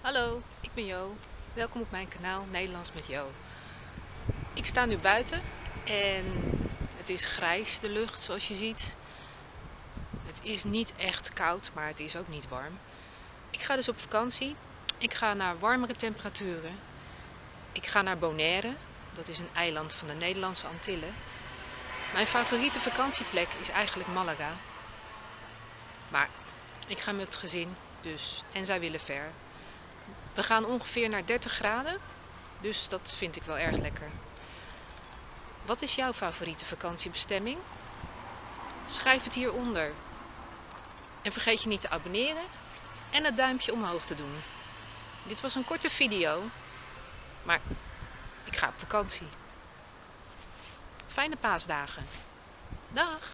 Hallo, ik ben Jo. Welkom op mijn kanaal Nederlands met Jo. Ik sta nu buiten en het is grijs de lucht zoals je ziet. Het is niet echt koud, maar het is ook niet warm. Ik ga dus op vakantie. Ik ga naar warmere temperaturen. Ik ga naar Bonaire, dat is een eiland van de Nederlandse Antillen. Mijn favoriete vakantieplek is eigenlijk Malaga. Maar ik ga met het gezin, dus, en zij willen ver. We gaan ongeveer naar 30 graden, dus dat vind ik wel erg lekker. Wat is jouw favoriete vakantiebestemming? Schrijf het hieronder. En vergeet je niet te abonneren en het duimpje omhoog te doen. Dit was een korte video, maar ik ga op vakantie. Fijne paasdagen. Dag!